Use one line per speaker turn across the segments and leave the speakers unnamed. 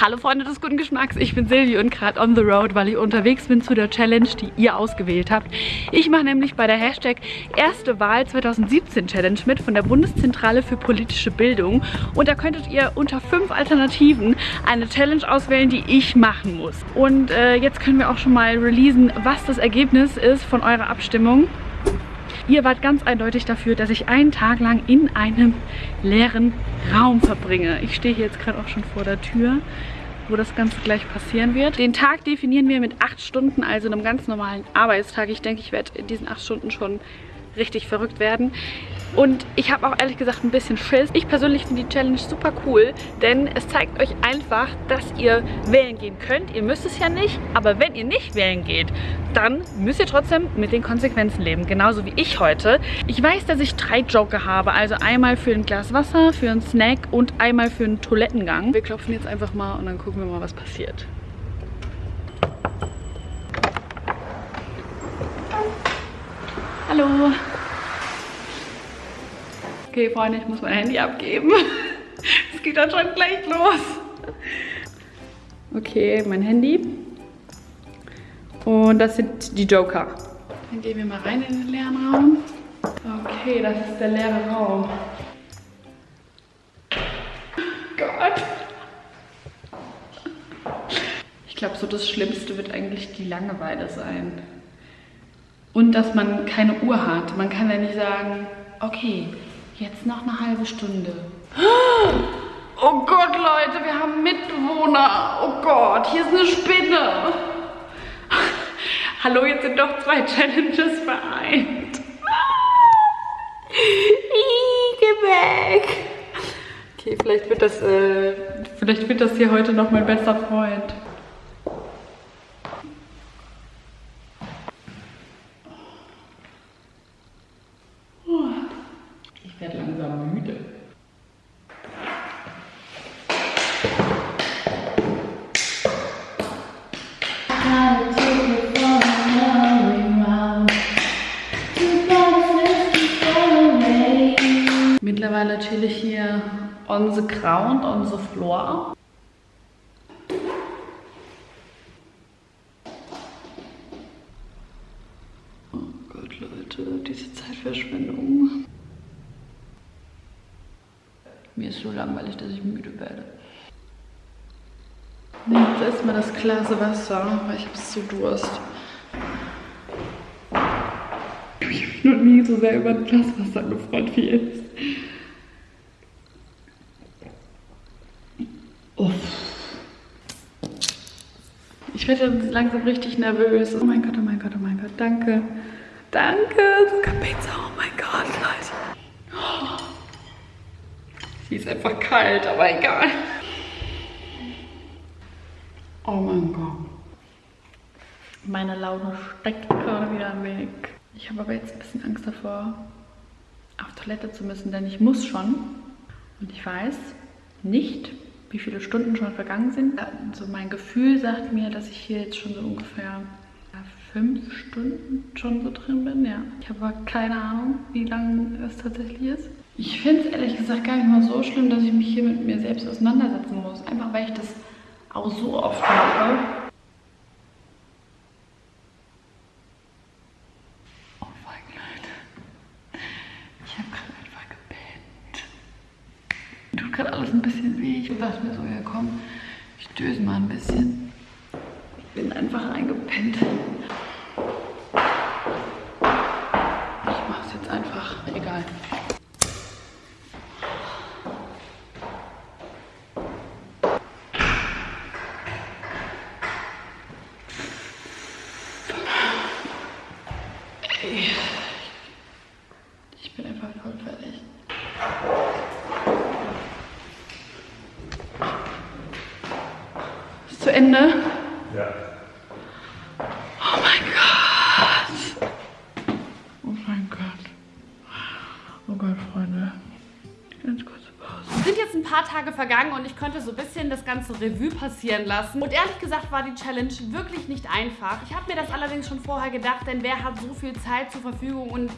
Hallo Freunde des guten Geschmacks, ich bin Silvi und gerade on the road, weil ich unterwegs bin zu der Challenge, die ihr ausgewählt habt. Ich mache nämlich bei der Hashtag Erste Wahl 2017 Challenge mit von der Bundeszentrale für politische Bildung und da könntet ihr unter fünf Alternativen eine Challenge auswählen, die ich machen muss. Und äh, jetzt können wir auch schon mal releasen, was das Ergebnis ist von eurer Abstimmung. Ihr wart ganz eindeutig dafür, dass ich einen Tag lang in einem leeren Raum verbringe. Ich stehe hier jetzt gerade auch schon vor der Tür wo das Ganze gleich passieren wird. Den Tag definieren wir mit acht Stunden, also einem ganz normalen Arbeitstag. Ich denke, ich werde in diesen acht Stunden schon richtig verrückt werden. Und ich habe auch ehrlich gesagt ein bisschen Schiss. Ich persönlich finde die Challenge super cool, denn es zeigt euch einfach, dass ihr wählen gehen könnt. Ihr müsst es ja nicht, aber wenn ihr nicht wählen geht, dann müsst ihr trotzdem mit den Konsequenzen leben. Genauso wie ich heute. Ich weiß, dass ich drei Joker habe. Also einmal für ein Glas Wasser, für einen Snack und einmal für einen Toilettengang. Wir klopfen jetzt einfach mal und dann gucken wir mal, was passiert. Hallo. Okay, Freunde, ich muss mein Handy abgeben. Es geht dann schon gleich los. Okay, mein Handy. Und das sind die Joker. Dann gehen wir mal rein in den leeren Raum. Okay, das ist der leere Raum. Gott. Ich glaube, so das Schlimmste wird eigentlich die Langeweile sein. Und dass man keine Uhr hat. Man kann ja nicht sagen, okay, jetzt noch eine halbe Stunde. Oh Gott, Leute, wir haben Mitbewohner. Oh Gott, hier ist eine Spinne. Hallo, jetzt sind doch zwei Challenges vereint. Geh weg. Okay, vielleicht wird das, äh, vielleicht wird das hier heute noch mein bester Freund. Mittlerweile chill ich hier on the ground, on the floor. Oh Gott, Leute, diese Zeitverschwendung. Mir ist so langweilig, dass ich müde werde. Nehmt erstmal das Glas Wasser, weil ich habe so Durst. Ich bin noch nie so sehr über ein Glas Wasser gefreut wie jetzt. Uff. Ich werde langsam richtig nervös. Oh mein Gott, oh mein Gott, oh mein Gott. Danke. Danke. Sogar Pizza. Oh mein Gott, Leute. Sie ist einfach kalt, aber egal. Oh mein Gott. Meine Laune steckt gerade wieder ein wenig. Ich habe aber jetzt ein bisschen Angst davor, auf Toilette zu müssen, denn ich muss schon. Und ich weiß nicht, wie viele Stunden schon vergangen sind. Also mein Gefühl sagt mir, dass ich hier jetzt schon so ungefähr fünf Stunden schon so drin bin. Ja. Ich habe aber keine Ahnung, wie lange es tatsächlich ist. Ich finde es ehrlich gesagt gar nicht mal so schlimm, dass ich mich hier mit mir selbst auseinandersetzen muss. Einfach weil ich das auch so oft mache. Oh mein. Ich habe gerade einfach gepennt. Tut gerade alles ein bisschen weh. Ich dachte mir so, ja komm, ich döse mal ein bisschen. Ich bin einfach eingepennt. Ich mache es jetzt einfach. Egal. Ich bin einfach voll fertig. Ist zu Ende?
Ja.
Oh mein Gott. Oh mein Gott. Oh Gott, Freunde.
Paar Tage vergangen und ich konnte so ein bisschen das ganze Revue passieren lassen. Und ehrlich gesagt war die Challenge wirklich nicht einfach. Ich habe mir das allerdings schon vorher gedacht, denn wer hat so viel Zeit zur Verfügung und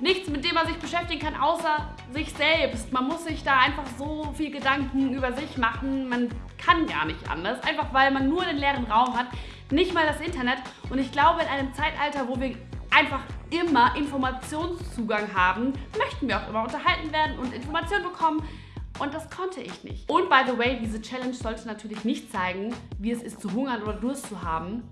nichts, mit dem man sich beschäftigen kann, außer sich selbst. Man muss sich da einfach so viel Gedanken über sich machen. Man kann gar nicht anders, einfach weil man nur den leeren Raum hat, nicht mal das Internet. Und ich glaube, in einem Zeitalter, wo wir einfach immer Informationszugang haben, möchten wir auch immer unterhalten werden und Informationen bekommen. Und das konnte ich nicht. Und by the way, diese Challenge sollte natürlich nicht zeigen, wie es ist zu hungern oder Durst zu haben.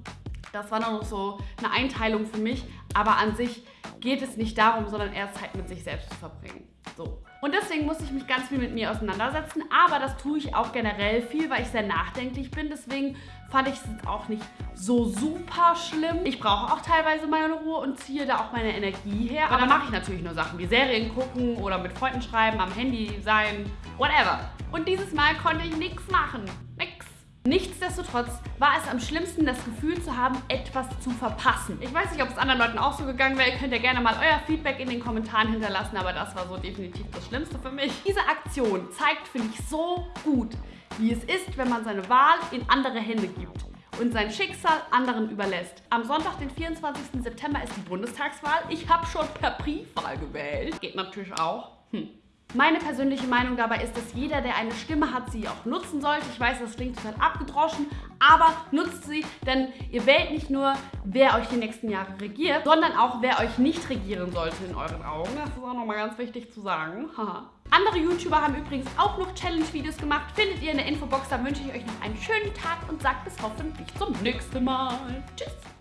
Das war noch so eine Einteilung für mich. Aber an sich geht es nicht darum, sondern eher Zeit mit sich selbst zu verbringen. So. Und deswegen muss ich mich ganz viel mit mir auseinandersetzen, aber das tue ich auch generell viel, weil ich sehr nachdenklich bin. Deswegen fand ich es auch nicht so super schlimm. Ich brauche auch teilweise meine Ruhe und ziehe da auch meine Energie her. Aber dann mache ich natürlich nur Sachen wie Serien gucken oder mit Freunden schreiben, am Handy sein, whatever. Und dieses Mal konnte ich nichts machen. Nichtsdestotrotz war es am schlimmsten, das Gefühl zu haben, etwas zu verpassen. Ich weiß nicht, ob es anderen Leuten auch so gegangen wäre. Ihr könnt ja gerne mal euer Feedback in den Kommentaren hinterlassen, aber das war so definitiv das Schlimmste für mich. Diese Aktion zeigt, finde ich, so gut, wie es ist, wenn man seine Wahl in andere Hände gibt und sein Schicksal anderen überlässt. Am Sonntag, den 24. September, ist die Bundestagswahl. Ich habe schon per Briefwahl gewählt. Geht natürlich auch. Hm. Meine persönliche Meinung dabei ist, dass jeder, der eine Stimme hat, sie auch nutzen sollte. Ich weiß, das klingt total abgedroschen, aber nutzt sie, denn ihr wählt nicht nur, wer euch die nächsten Jahre regiert, sondern auch, wer euch nicht regieren sollte in euren Augen. Das ist auch nochmal ganz wichtig zu sagen. Andere YouTuber haben übrigens auch noch Challenge-Videos gemacht. Findet ihr in der Infobox. Da wünsche ich euch noch einen schönen Tag und sagt bis hoffentlich zum nächsten Mal. Tschüss!